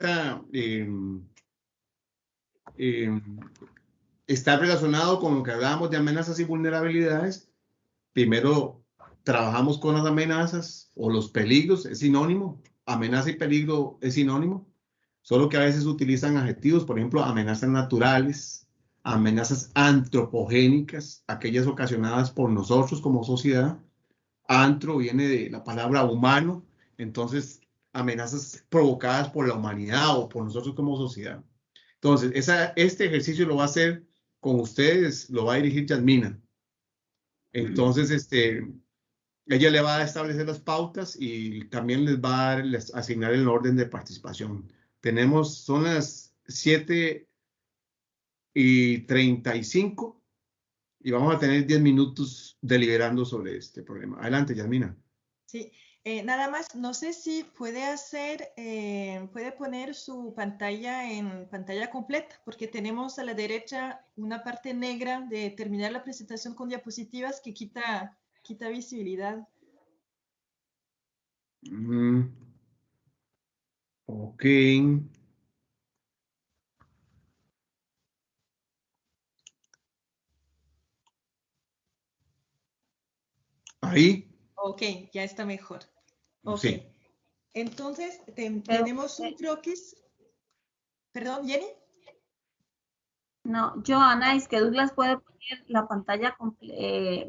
em, em, está relacionado con lo que hablábamos de amenazas y vulnerabilidades. Primero, trabajamos con las amenazas o los peligros, es sinónimo. Amenaza y peligro es sinónimo. Solo que a veces utilizan adjetivos, por ejemplo, amenazas naturales, amenazas antropogénicas, aquellas ocasionadas por nosotros como sociedad. Antro viene de la palabra humano, entonces amenazas provocadas por la humanidad o por nosotros como sociedad. Entonces, esa, este ejercicio lo va a hacer con ustedes, lo va a dirigir Yasmina. Entonces, este, ella le va a establecer las pautas y también les va a asignar el orden de participación. Tenemos, son las 7 y 35 y vamos a tener 10 minutos deliberando sobre este problema. Adelante, Yasmina. Sí, eh, nada más, no sé si puede hacer, eh, puede poner su pantalla en pantalla completa, porque tenemos a la derecha una parte negra de terminar la presentación con diapositivas que quita, quita visibilidad. Mm. Ok. Ahí. Ok, ya está mejor. Ok. Entonces, tenemos un croquis. Perdón, Jenny. No, Joana, es que Douglas puede poner la pantalla eh,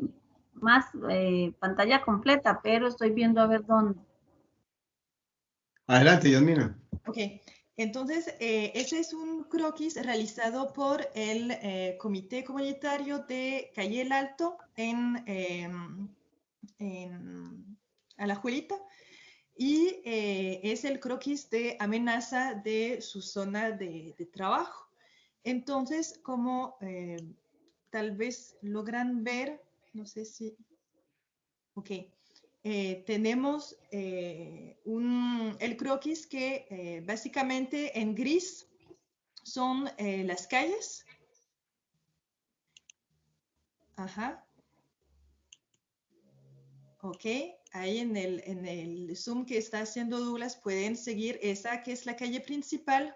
más eh, pantalla completa, pero estoy viendo a ver dónde. Adelante, Yasmina. Ok, entonces eh, ese es un croquis realizado por el Comité Comunitario de Calle el Alto en, em, en Alajuelita y eh, es el croquis de amenaza de su zona de, trabajo. Entonces, como eh, tal vez logran ver, no sé si, ok, eh, tenemos un, el croquis que básicamente en gris son las calles. Ajá. Ok, ahí en el, zoom que está haciendo Douglas pueden seguir esa que es la calle principal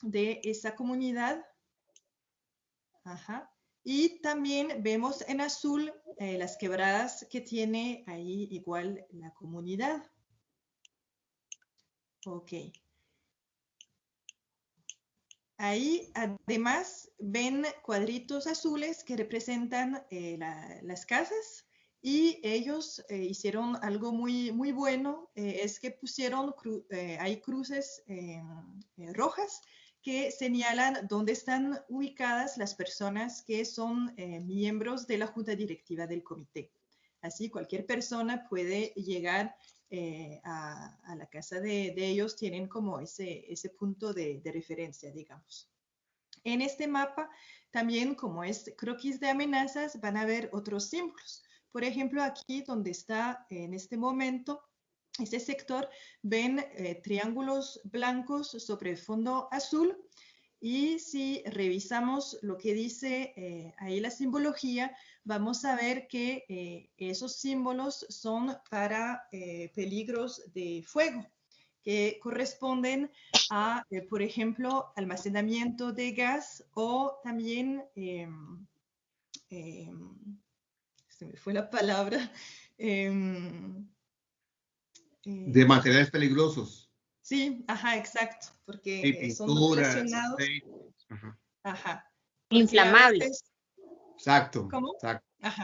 de esa comunidad. Ajá. Y también vemos en azul eh, las quebradas que tiene ahí igual la comunidad. Ok. Ahí además ven cuadritos azules que representan eh, las casas y ellos eh, hicieron algo muy, muy bueno, eh, es que pusieron, eh, hay cruces rojas que señalan dónde están ubicadas las personas que son miembros de la junta directiva del comité. Así cualquier persona puede llegar a, la casa de, ellos, tienen como ese, ese punto de, de referencia, digamos. En este mapa, también como es croquis de amenazas, van a ver otros símbolos. Por ejemplo, aquí donde está en este momento este sector, ven eh, triángulos blancos sobre fondo azul. Y si revisamos lo que dice eh, ahí la simbología, vamos a ver que eh, esos símbolos son para peligros de fuego, que corresponden a, por ejemplo, almacenamiento de gas o también em, em, se me fue la palabra. Em, eh, de materiales peligrosos. Sí, ajá, exacto, porque son relacionados. Ajá. Inflamables. Exacto. ¿Cómo?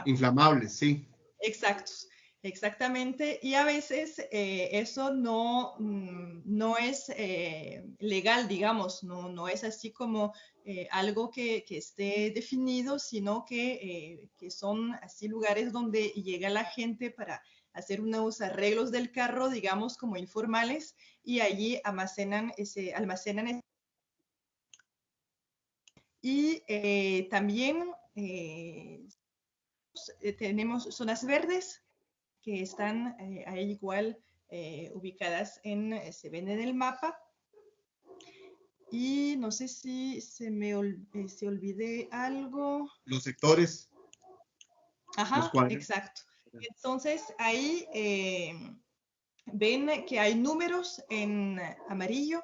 Inflamables, sí. Exactos. Exactamente, y a veces eh, eso no, mm, no es eh, legal, digamos, no, no es así como eh, algo que, que, esté definido, sino que, que, son así lugares donde llega la gente para hacer unos arreglos del carro, digamos, como informales, y allí almacenan ese, almacenan ese. Y también tenemos zonas verdes que están eh, ahí igual eh, ubicadas en, eh, se ven en el mapa. Y no sé si se me se olvidé algo. Los sectores. Ajá, exacto. Entonces ahí ven que hay números en amarillo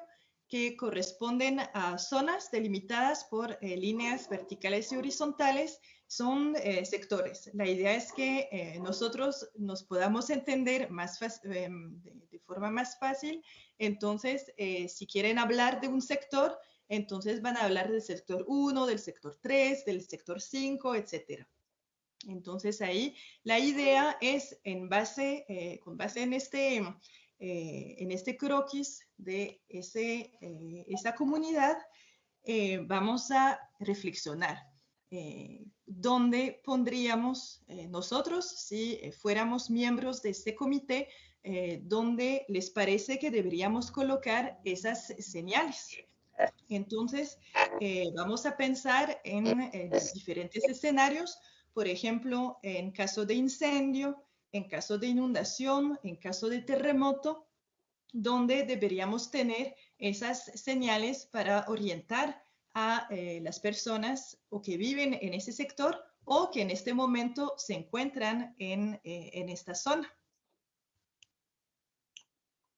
que corresponden a zonas delimitadas por eh, líneas verticales y horizontales son eh, sectores. La idea es que eh, nosotros nos podamos entender más em, de, forma más fácil. Entonces, si quieren hablar de un sector, entonces van a hablar del sector 1, del sector 3, del sector 5, etc. Entonces ahí la idea es en base, con base en este eh, en este croquis de ese, eh, esa comunidad, eh, vamos a reflexionar dónde pondríamos nosotros, si fuéramos miembros de este comité, dónde les parece que deberíamos colocar esas señales. Entonces, vamos a pensar en diferentes escenarios, por ejemplo, en caso de incendio, en caso de inundación, en caso de terremoto, donde deberíamos tener esas señales para orientar a eh, las personas o que viven en ese sector o que en este momento se encuentran en, eh, en esta zona.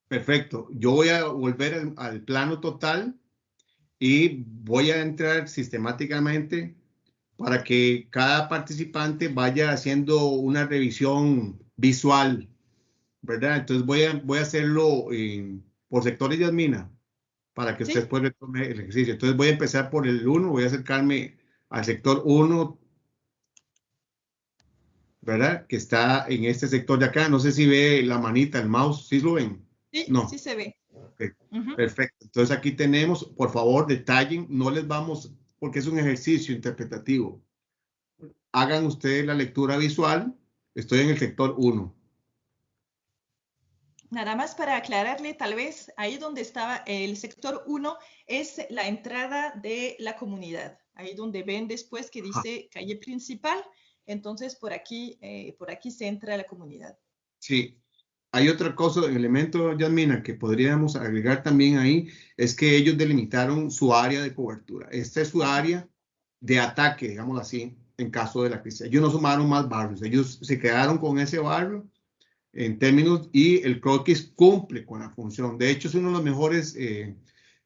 Perfecto. Yo voy a volver al, al, plano total y voy a entrar sistemáticamente para que cada participante vaya haciendo una revisión visual, ¿verdad? Entonces voy a, voy a hacerlo por sectores de admina para que usted pueda tomar el ejercicio. Entonces voy a empezar por el 1, voy a acercarme al sector 1, ¿verdad? Que está en este sector de acá. No sé si ve la manita, el mouse, ¿sí lo ven? Sí, no. sí se ve. Perfecto. Entonces aquí tenemos, por favor, detallen, no les vamos, porque es un ejercicio interpretativo. Hagan ustedes la lectura visual Estoy en el sector 1. Nada más para aclararle, tal vez ahí donde estaba el sector 1 es la entrada de la comunidad. Ahí donde ven después que dice calle principal, entonces por aquí, eh, por aquí se entra la comunidad. Sí, hay otra cosa, elemento, Yasmina, que podríamos agregar también ahí, es que ellos delimitaron su área de cobertura. Esta es su área de ataque, digamos así, en caso de la crisis. Ellos no sumaron más barrios, ellos se quedaron con ese barrio en términos y el croquis cumple con la función. De hecho, es uno de los mejores eh,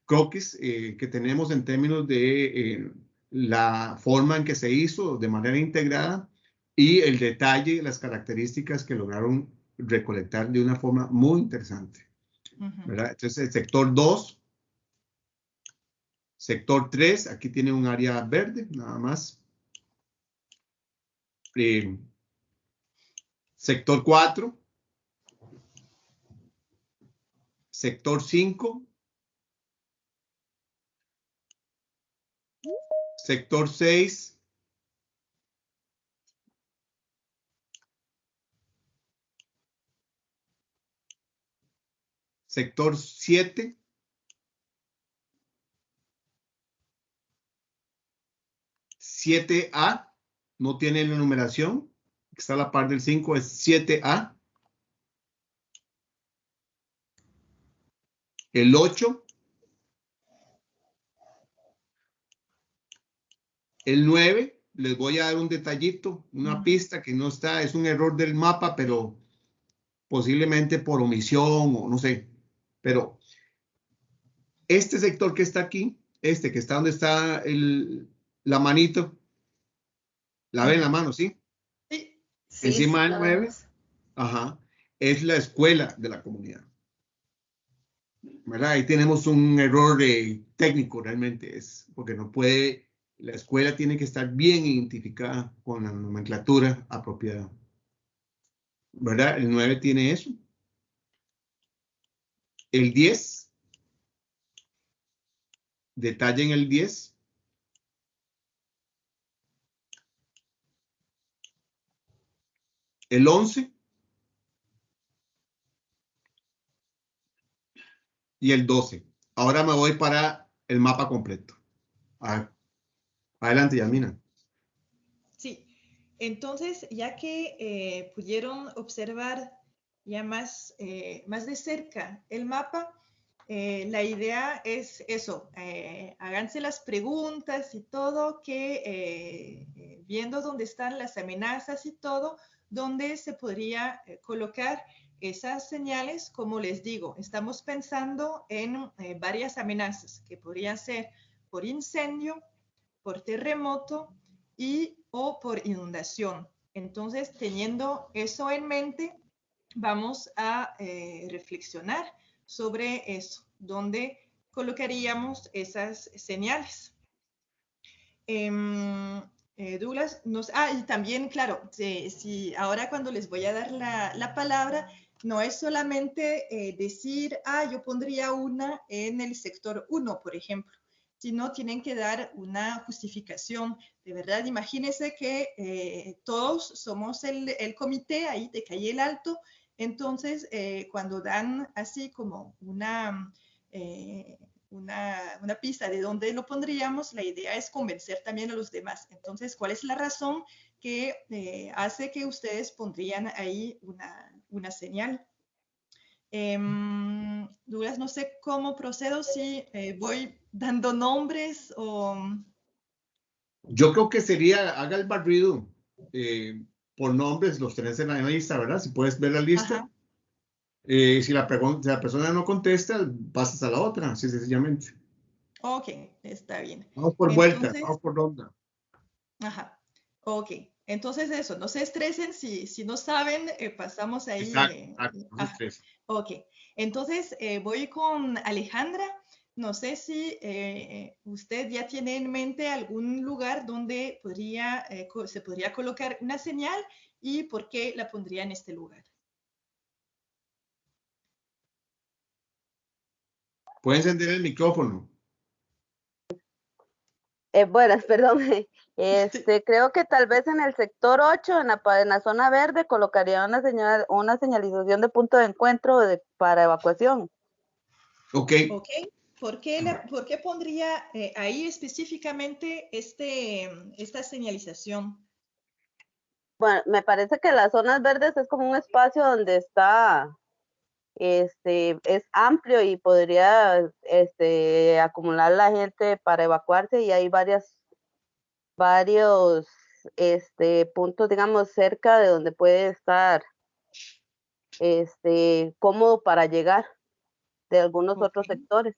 croquis eh, que tenemos en términos de eh, la forma en que se hizo de manera integrada y el detalle, las características que lograron recolectar de una forma muy interesante. Entonces, el sector 2, sector 3, aquí tiene un área verde, nada más sector 4, sector 5, sector 6, sector 7, siete A, no tiene la numeración, está a la par del 5, es 7A. El 8. El 9, les voy a dar un detallito, una pista que no está, es un error del mapa, pero posiblemente por omisión o no sé. Pero este sector que está aquí, este que está donde está el, la manito, la ven en la mano, ¿sí? Sí. Encima del 9, ajá, es la escuela de la comunidad. ¿Verdad? Ahí tenemos un error técnico realmente, es porque no puede, la escuela tiene que estar bien identificada con la nomenclatura apropiada. ¿Verdad? El 9 tiene eso. El 10, detalle en el 10, el 11 y el 12. Ahora me voy para el mapa completo. Adelante, Yamina. Sí, entonces, ya que eh, pudieron observar ya más, eh, más de cerca el mapa, eh, la idea es eso, háganse las preguntas y todo, que viendo dónde están las amenazas y todo, donde se podría eh, colocar esas señales, como les digo, estamos pensando en eh, varias amenazas que podrían ser por incendio, por terremoto y o por inundación. Entonces, teniendo eso en mente, vamos a eh, reflexionar sobre eso, dónde colocaríamos esas señales. Em, eh, Douglas, nos, ah, y también, claro, si, ahora cuando les voy a dar la, palabra, no es solamente eh, decir, ah, yo pondría una en el sector 1, por ejemplo, sino tienen que dar una justificación. De verdad, imagínense que eh, todos somos el, el, comité ahí de Calle el Alto, entonces cuando dan así como una una, pista de dónde lo pondríamos, la idea es convencer también a los demás. Entonces, ¿cuál es la razón que eh, hace que ustedes pondrían ahí una, señal? Eh, Douglas, no sé cómo procedo, si eh, voy dando nombres o... Yo creo que sería, haga el barrido eh, por nombres, los tenés en la lista, ¿verdad? Si puedes ver la lista. Eh, si, la la persona no contesta, pasas a la otra, así sencillamente. Ok, está bien. Vamos por vuelta, vamos por ronda. Ajá, ok. Entonces eso, no se estresen, si, si no saben, eh, pasamos ahí. Exacto, no se ok, entonces eh, voy con Alejandra. No sé si usted ya tiene en mente algún lugar donde podría, se podría colocar una señal y por qué la pondría en este lugar. Puede encender el micrófono. Eh, buenas, perdón. Este, creo que tal vez en el sector 8, en la, en la zona verde, colocaría una, señal, una señalización de punto de encuentro para evacuación. Ok. Ok. ¿Por qué, ¿por qué pondría eh, ahí específicamente este, esta señalización? Bueno, me parece que las zonas verdes es como un espacio donde está este, es amplio y podría este, acumular la gente para evacuarse y hay varias, varios este, puntos, digamos, cerca de donde puede estar este, cómodo para llegar de algunos otros sectores.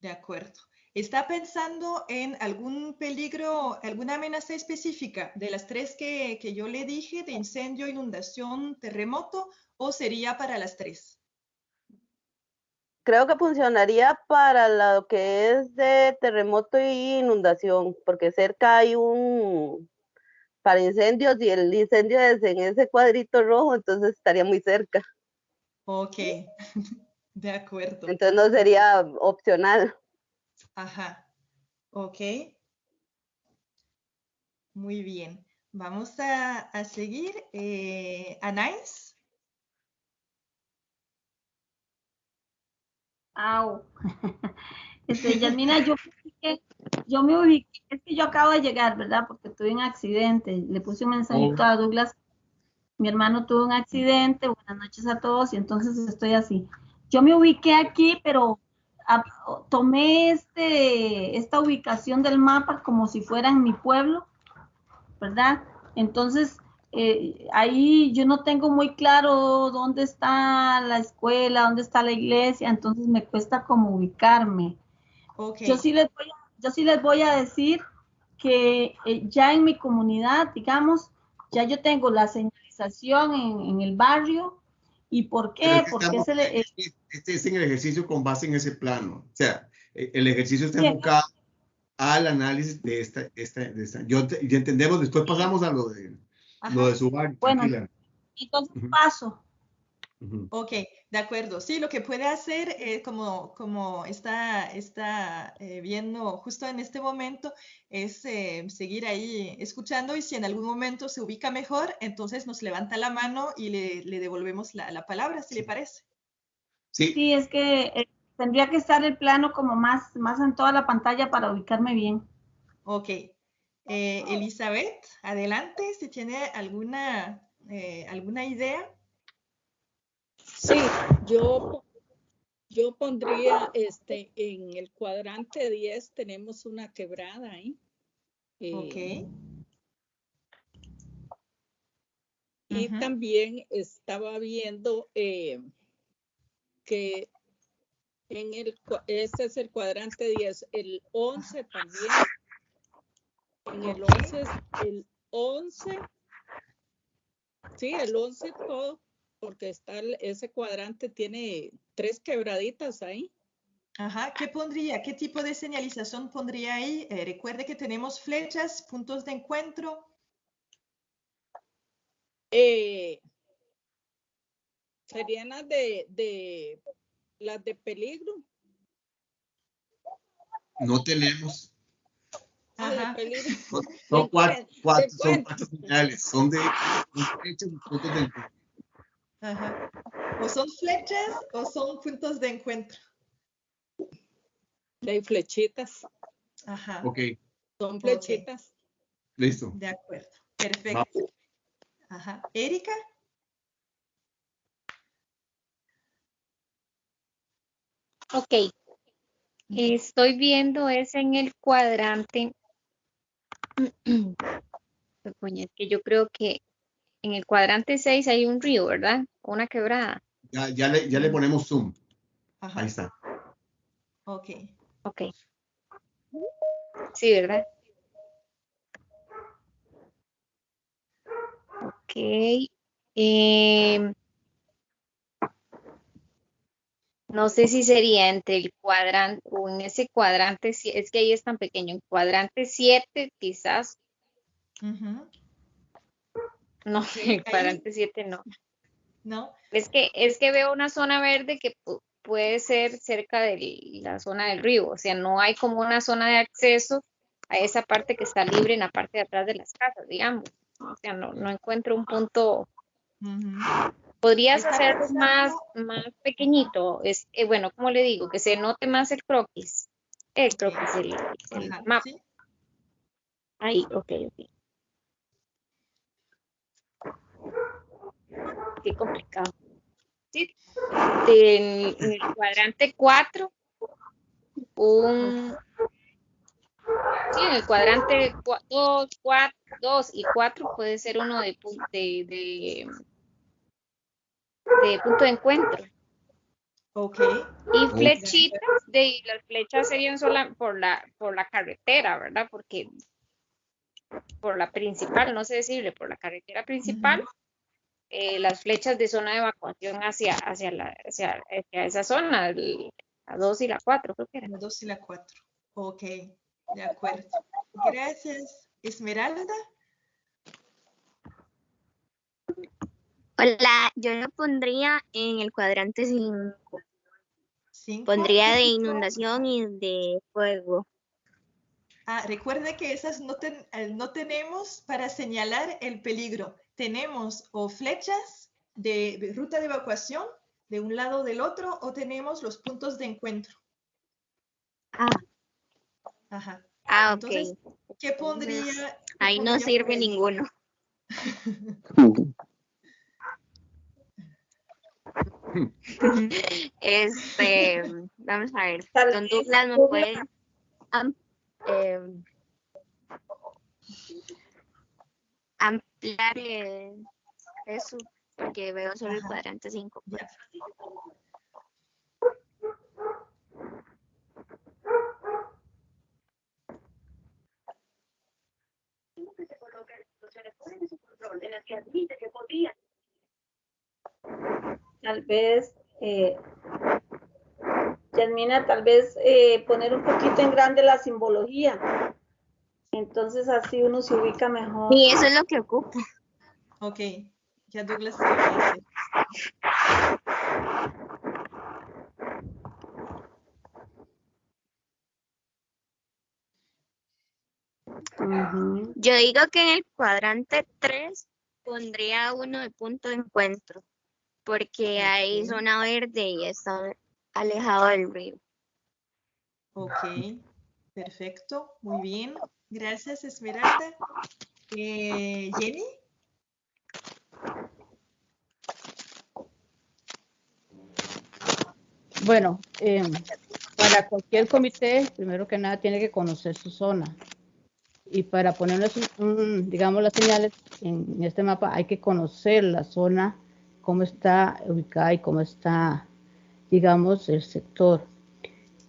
De acuerdo. ¿Está pensando en algún peligro, alguna amenaza específica de las tres que, que yo le dije, de incendio, inundación, terremoto, o sería para las tres? Creo que funcionaría para lo que es de terremoto y inundación, porque cerca hay un para incendios y el incendio es en ese cuadrito rojo, entonces estaría muy cerca. Ok, de acuerdo. Entonces no sería opcional. Ajá, ok. Muy bien. Vamos a, seguir. Eh, Anais. Au. Este, Yasmina, yo, yo me ubiqué, es que yo acabo de llegar, ¿verdad? Porque tuve un accidente. Le puse un mensajito a Douglas. Mi hermano tuvo un accidente. Buenas noches a todos. Y entonces estoy así. Yo me ubiqué aquí, pero tomé este, esta ubicación del mapa como si fuera en mi pueblo, ¿verdad? Entonces, eh, ahí yo no tengo muy claro dónde está la escuela, dónde está la iglesia, entonces me cuesta como ubicarme. Yo, sí les voy a, yo sí les voy a decir que eh, ya en mi comunidad, digamos, ya yo tengo la señalización en, el barrio. ¿Y por qué? Porque este es en el ejercicio con base en ese plano. O sea, e, el ejercicio está enfocado al análisis de esta, esta, de esta. Yo, ya entendemos, después pasamos a lo de lo de su banco. Bueno, entonces paso. Ok, de acuerdo. Sí, lo que puede hacer, eh, como, como está, está eh, viendo justo en este momento, es eh, seguir ahí escuchando y si en algún momento se ubica mejor, entonces nos levanta la mano y le, le devolvemos la, la, palabra, si le parece. Sí. sí, es que tendría que estar el plano como más, más en toda la pantalla para ubicarme bien. Ok, eh, Elizabeth, adelante, si tiene alguna, eh, alguna idea. Sí, yo, yo pondría este, en el cuadrante 10 tenemos una quebrada ahí. ok. Eh, Y Ujú. también estaba viendo eh, que en el, este es el cuadrante 10, el 11 también. En el Ok. 11, es- el 11, sí, el 11 todo, porque está el- ese cuadrante tiene tres quebraditas ahí. Ajá, ¿qué pondría? ¿Qué tipo de señalización pondría ahí? Eh, recuerde que tenemos flechas, puntos de encuentro. Eh, serían las de, de las de peligro. No tenemos. Ajá. Son, son cuatro, cuatro, son cuatro señales. Son de flechas y puntos de encuentro. Ajá. O son flechas o son puntos de encuentro. De flechitas. Ajá, Ok, Son flechitas. listo. de acuerdo. Perfecto. Ajá. Erika, Ok. Estoy viendo es en el cuadrante. Es que yo creo que en el cuadrante 6 hay un río, ¿verdad? Una quebrada. Ya, ya, le, ya le ponemos zoom. Ajá. Ahí está. Ok. Ok. Sí, ¿verdad? Ok. Em, no sé si sería entre el cuadrante o en ese cuadrante, si- es que ahí es tan pequeño, en cuadrante 7 quizás, Ujú. no, en el cuadrante 7 no. ¿No? Es que, es que veo una zona verde que pu- puede ser cerca de la zona del río, o sea, no hay como una zona de acceso a esa parte que está libre en la parte de atrás de las casas, digamos. O sea, no, no encuentro un punto. ¿Podrías hacerlo pensando- más, más pequeñito? Es, eh, bueno, como le digo, que se note más el croquis. El croquis, el, el Ajá, mapa. sí. Ahí, ok, ok. Qué complicado. Sí. En, en el cuadrante 4, un... Sí, en el cuadrante 2, 2 y 4 puede ser uno de, de, de, de punto de encuentro. Ok. Y flechitas, de las flechas serían sola por la, por la carretera, ¿verdad? Porque por la principal, no sé decirle, por la carretera principal, eh, las flechas de zona de evacuación hacia, hacia, la, hacia, hacia esa zona, el- la 2 y la 4, creo que era. La 2 y la 4. Ok, de acuerdo. Gracias. Esmeralda. Hola, yo lo pondría en el cuadrante 5. Cinco. Pondría de inundación y de fuego. Ah, recuerde que esas no, ten- eh, no tenemos para señalar el peligro. Tenemos o flechas de, de ruta de evacuación de un lado o del otro o tenemos los puntos de encuentro. Ah, Ajá. ah, ok. Entonces, ¿qué pondría? Ahí no sirve ninguno. Este, vamos a ver. Don Douglas me Douglas- puede am- em, ampliar eh, eso, porque veo solo el cuadrante 5. Ya. Tal vez, eh, Yasmina, tal vez eh, poner un poquito en grande la simbología. Entonces así uno se ubica mejor. Y eso es lo que ocupo. Ok, ya Douglas hacer. Ujú. Yo digo que en el cuadrante 3 pondría uno de punto de encuentro, porque hay zona verde y está alejado del río. Ok, perfecto, muy bien. Gracias, Esmeralda. Eh, Jenny. Bueno, eh, para cualquier comité, primero que nada tiene que conocer su zona. Y para ponerles, un, digamos, las señales en este mapa hay que conocer la zona, cómo está ubicada y cómo está, digamos, el sector.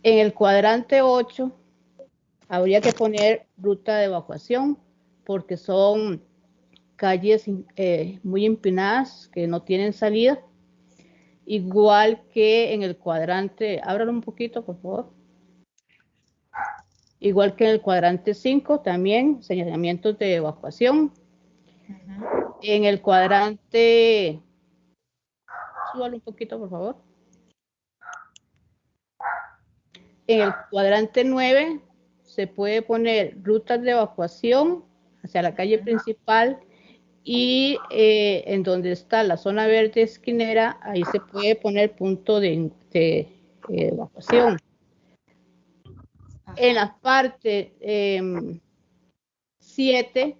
En el cuadrante 8 habría que poner ruta de evacuación porque son calles eh, muy empinadas que no tienen salida. Igual que en el cuadrante, ábralo un poquito, por favor. Igual que en el cuadrante 5, también señalamientos de evacuación. En el cuadrante, un poquito, por favor. En el cuadrante 9 se puede poner rutas de evacuación hacia la calle principal y eh, en donde está la zona verde esquinera, ahí se puede poner punto de, evacuación. En la parte 7, em,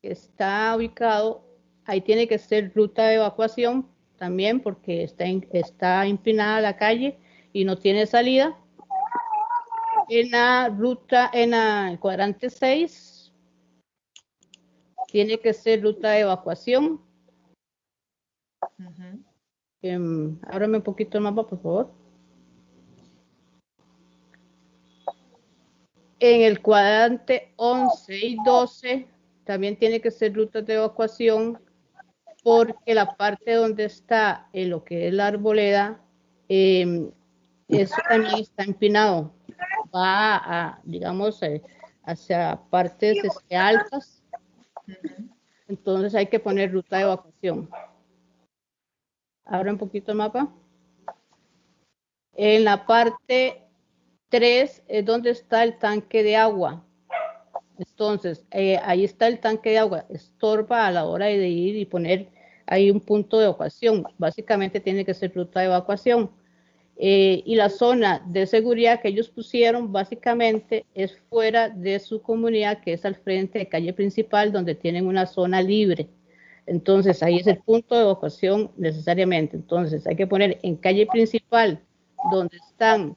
que está ubicado, ahí tiene que ser ruta de evacuación también porque está, está empinada la calle y no tiene salida. En la ruta, en el cuadrante 6, tiene que ser ruta de evacuación. Em, ábrame un poquito el mapa, por favor. En el cuadrante 11 y 12 también tiene que ser ruta de evacuación porque la parte donde está en lo que es la arboleda, em, eso también está empinado. Va a, digamos, eh, hacia partes este, altas entonces hay que poner ruta de evacuación. Abra un poquito el mapa. En la parte 3 es donde está el tanque de agua. Entonces, eh, ahí está el tanque de agua. Estorba a la hora de ir y poner ahí un punto de evacuación. Básicamente tiene que ser ruta de evacuación. Eh, y la zona de seguridad que ellos pusieron básicamente es fuera de su comunidad, que es al frente de calle principal, donde tienen una zona libre. Entonces ahí es el punto de evacuación necesariamente. Entonces hay que poner en calle principal, donde están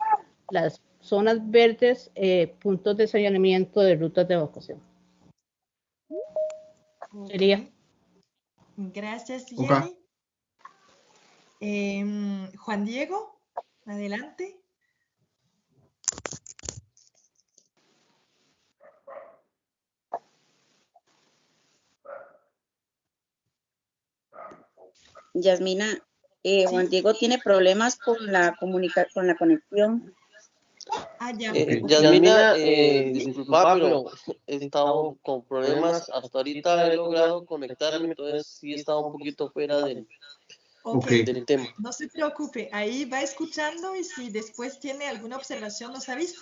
las zonas verdes, eh, puntos de señalamiento de rutas de evacuación. Sería. Gracias, Jenny. Em, Juan Diego. Adelante. Yasmina, eh, Juan Diego tiene problemas con la comunica con la conexión. Ah, ya. Eh, Yasmina, eh, disculpa, pero he estado con problemas. Hasta ahorita he logrado conectarme, entonces sí he estado un poquito fuera del, Okay. No se preocupe, ahí va escuchando y si después tiene alguna observación nos avisa.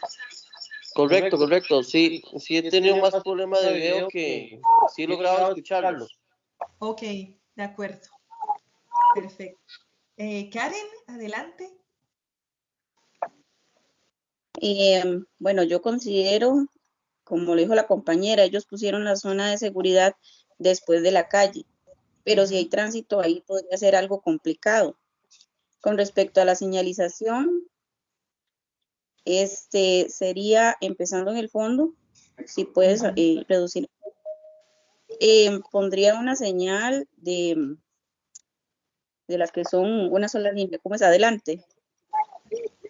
Correcto, correcto. Sí, sí he tenido más problemas de video que sí he logrado escucharlos. Ok, de acuerdo. Perfecto. Eh, Karen, adelante. Eh, bueno, yo considero, como lo dijo la compañera, ellos pusieron la zona de seguridad después de la calle pero si hay tránsito ahí podría ser algo complicado. Con respecto a la señalización, este sería empezando en el fondo, si puedes eh, reducir. Eh, pondría una señal de, de las que son una sola línea, como es adelante.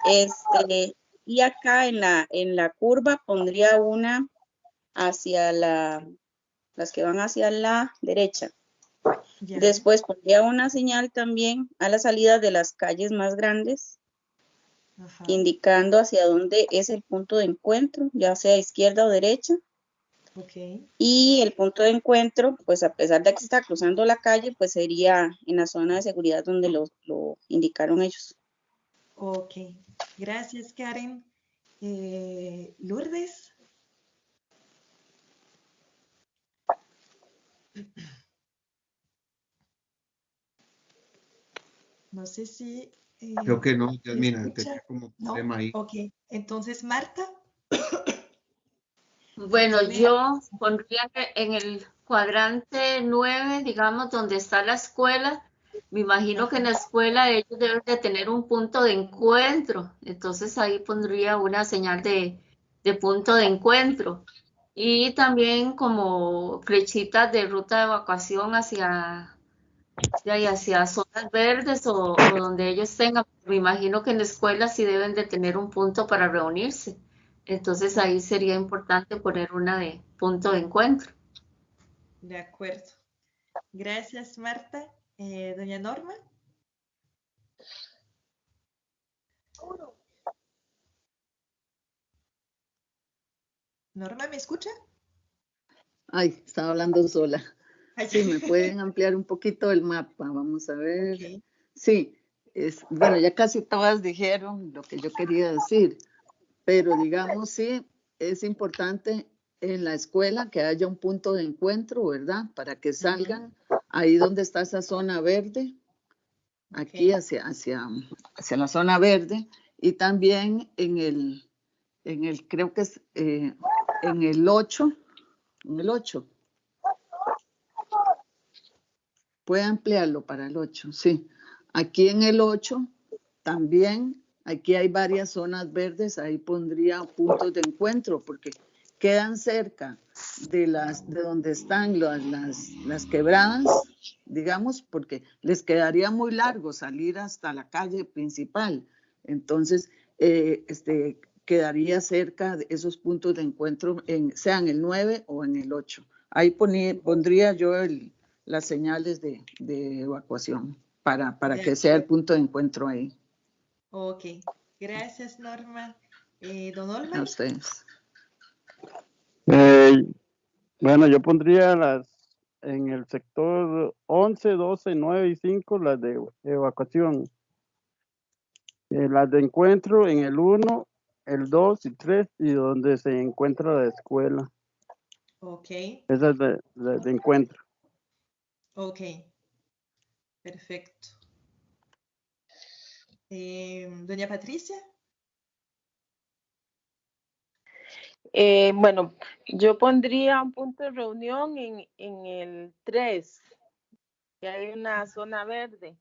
Este, y acá en la, en la curva pondría una hacia la, las que van hacia la derecha. Después pondría una señal también a la salida de las calles más grandes, indicando hacia dónde es el punto de encuentro, ya sea izquierda o derecha. Y el punto de encuentro, pues a pesar de que se está cruzando la calle, pues sería en la zona de seguridad donde lo, indicaron ellos. Ok, gracias Karen. Eh, Lourdes. No sé si... Eh, Creo que no, mira, tenía como tema ahí. Ok, entonces Marta. Bueno, yo pondría que en el cuadrante 9, digamos, donde está la escuela, me imagino que en la escuela ellos deben de tener un punto de encuentro, entonces ahí pondría una señal de, de punto de encuentro. y también como flechitas de ruta de evacuación hacia, hacia zonas verdes o, o, donde ellos tengan. Me imagino que en la escuela sí deben de tener un punto para reunirse. Entonces ahí sería importante poner una de punto de encuentro. De acuerdo. Gracias, Marta. Eh, doña Norma. Norma, ¿me escucha? Ay, estaba hablando sola. Sí, me pueden ampliar un poquito el mapa. Vamos a ver. Sí, es, bueno, ya casi todas dijeron lo que yo quería decir, pero digamos, sí, es importante en la escuela que haya un punto de encuentro, ¿verdad? Para que salgan ahí donde está esa zona verde, aquí hacia, hacia, hacia la zona verde, y también en el, en el creo que es eh, en el 8, en el 8. Puede ampliarlo para el 8, sí. Aquí en el 8 también, aquí hay varias zonas verdes, ahí pondría puntos de encuentro, porque quedan cerca de las de donde están las, las, las, quebradas, digamos, porque les quedaría muy largo salir hasta la calle principal. Entonces, eh, este, quedaría cerca de esos puntos de encuentro, en, sea en el 9 o en el 8. Ahí pondría yo el, las señales de, de evacuación para, para que sea el punto de encuentro ahí. Ok, gracias Norma. Eh, don Olman. A ustedes. Eh, bueno, yo pondría las en el sector 11, 12, 9 y 5 las de evacuación. Eh, las de encuentro en el 1, el 2 y 3 y donde se encuentra la escuela. Ok. Esas de, de, de encuentro. Ok. Perfecto. Eh, Doña Patricia. Eh, bueno, yo pondría un punto de reunión en, en el 3, que hay una zona verde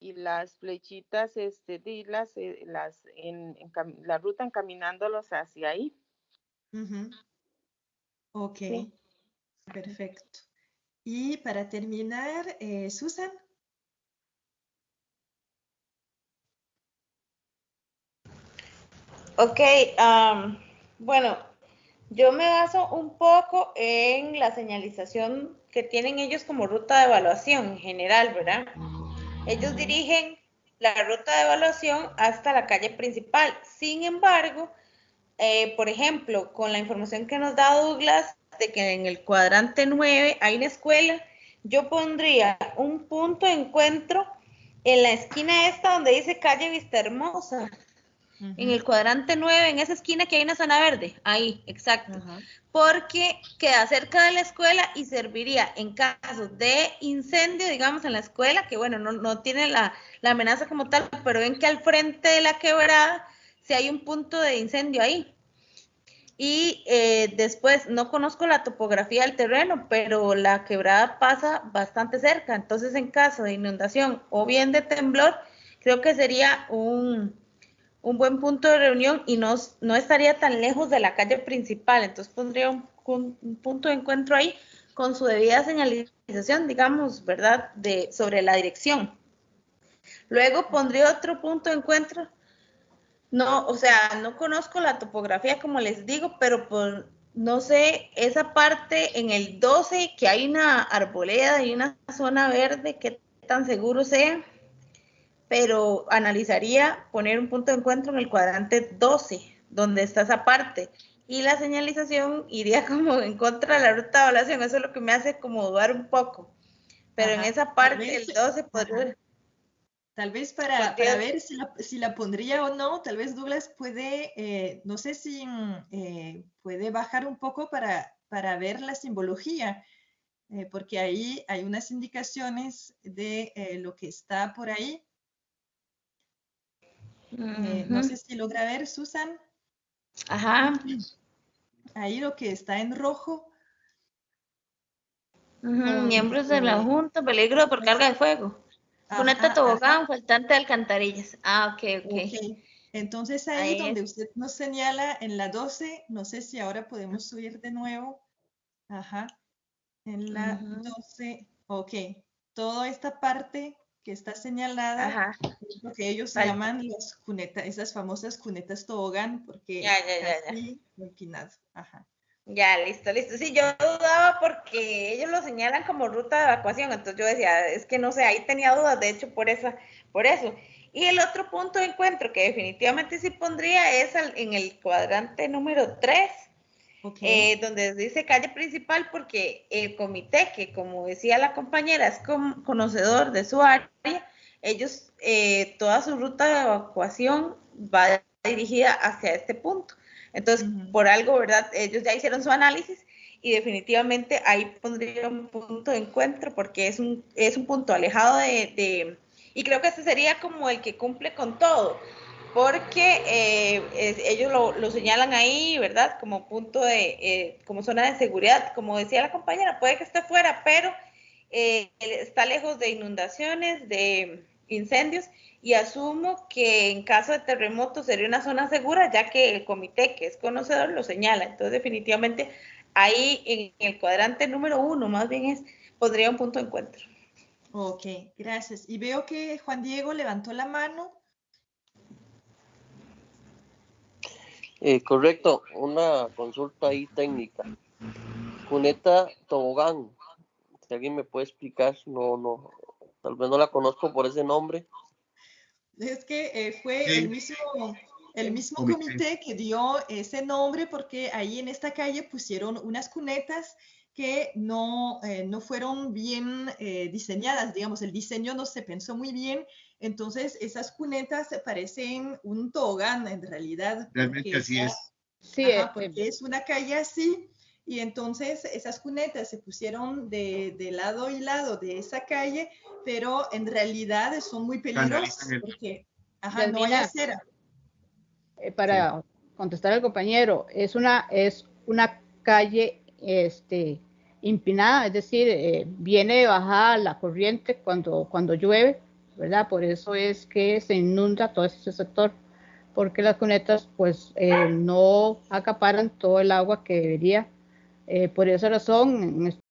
y las flechitas, este, las, eh, las en, en la ruta encaminándolos hacia ahí. Uh -huh. Ok, sí. perfecto. Y para terminar, eh, Susan. Ok, um, bueno, yo me baso un poco en la señalización que tienen ellos como ruta de evaluación en general, ¿verdad? Ellos dirigen la ruta de evaluación hasta la calle principal. Sin embargo, eh, por ejemplo, con la información que nos da Douglas de que en el cuadrante 9 hay una escuela, yo pondría un punto de encuentro en la esquina esta donde dice calle Vista Hermosa. Uh -huh. En el cuadrante 9, en esa esquina que hay una zona verde, ahí, exacto. Uh -huh. Porque queda cerca de la escuela y serviría en caso de incendio, digamos, en la escuela, que bueno, no, no tiene la, la, amenaza como tal, pero ven que al frente de la quebrada, si hay un punto de incendio ahí. Y eh, después, no conozco la topografía del terreno, pero la quebrada pasa bastante cerca. Entonces, en caso de inundación o bien de temblor, creo que sería un, un buen punto de reunión y no, no, estaría tan lejos de la calle principal. Entonces, pondría un, un, un, punto de encuentro ahí con su debida señalización, digamos, ¿verdad?, de, sobre la dirección. Luego pondría otro punto de encuentro no, o sea, no conozco la topografía como les digo, pero por, no sé, esa parte en el 12 que hay una arboleda y una zona verde, qué tan seguro sea, pero analizaría poner un punto de encuentro en el cuadrante 12, donde está esa parte, y la señalización iría como en contra de la ruta de evaluación, eso es lo que me hace como dudar un poco, pero Ajá, en esa parte el 12 podría... Tal vez para, para ver si la, si la, pondría o no, tal vez Douglas puede, eh, no sé si eh, puede bajar un poco para, para ver la simbología, eh, porque ahí hay unas indicaciones de eh, lo que está por ahí. Uh -huh. No sé si logra ver, Susan. Ajá. Ahí lo que está en rojo. Uh -huh. Miembros de la Junta, peligro por carga de fuego. Ponete tobogán, faltante de alcantarillas. Ah, ok, ok. okay. Entonces ahí, Ahí donde es. usted nos señala en la 12, no sé si ahora podemos subir de nuevo. Ajá. En la Ujú. 12, ok. Toda esta parte que está señalada Ajá. es lo que ellos llaman las cunetas, esas famosas cunetas tobogán, porque Ya, ya, ya, empinado. Ajá. Ya, listo, listo. Sí, yo dudaba porque ellos lo señalan como ruta de evacuación, entonces yo decía, es que no sé, ahí tenía dudas, de hecho, por esa, por eso. Y el otro punto de encuentro que definitivamente sí pondría es al- en el cuadrante número 3, Eh, donde dice calle principal, porque el comité, que como decía la compañera, es con- conocedor de su área, ellos, eh, toda su ruta de evacuación va dirigida hacia este punto. Entonces, por algo, ¿verdad? Ellos ya hicieron su análisis y definitivamente ahí pondría un punto de encuentro porque es un, es un punto alejado de, de- y creo que este sería como el que cumple con todo, porque eh, es- ellos lo, lo señalan ahí, ¿verdad? Como punto de, eh, como zona de seguridad, como decía la compañera, puede que esté fuera, pero eh, está lejos de inundaciones, de incendios, y asumo que en caso de terremoto sería una zona segura, ya que el comité, que es conocedor, lo señala. Entonces, definitivamente, ahí en el cuadrante número uno, más bien es, pondría un punto de encuentro. Ok, gracias. Y veo que Juan Diego levantó la mano. Eh, correcto, una consulta ahí técnica. Cuneta Tobogán, si alguien me puede explicar, no, no, tal vez no la conozco por ese nombre. Es que eh, fue Sí. el mismo, el mismo Comité. comité que dio ese nombre porque ahí en esta calle pusieron unas cunetas que no, eh, no fueron bien eh, diseñadas, digamos, el diseño no se pensó muy bien, entonces esas cunetas parecen un tobogán en realidad. Realmente así está- es. Sí, Ajá, eh, porque es una calle así y entonces esas cunetas se pusieron de, de lado y lado de esa calle, pero en realidad son muy peligrosas porque ajá, no hay acera. eh, para contestar al compañero, es una, es una calle este, empinada, es decir, eh, viene de bajada la corriente cuando, cuando llueve, ¿verdad? Por eso es que se inunda todo ese sector, porque las cunetas pues eh, no acaparan todo el agua que debería. Eh, por esa razón, en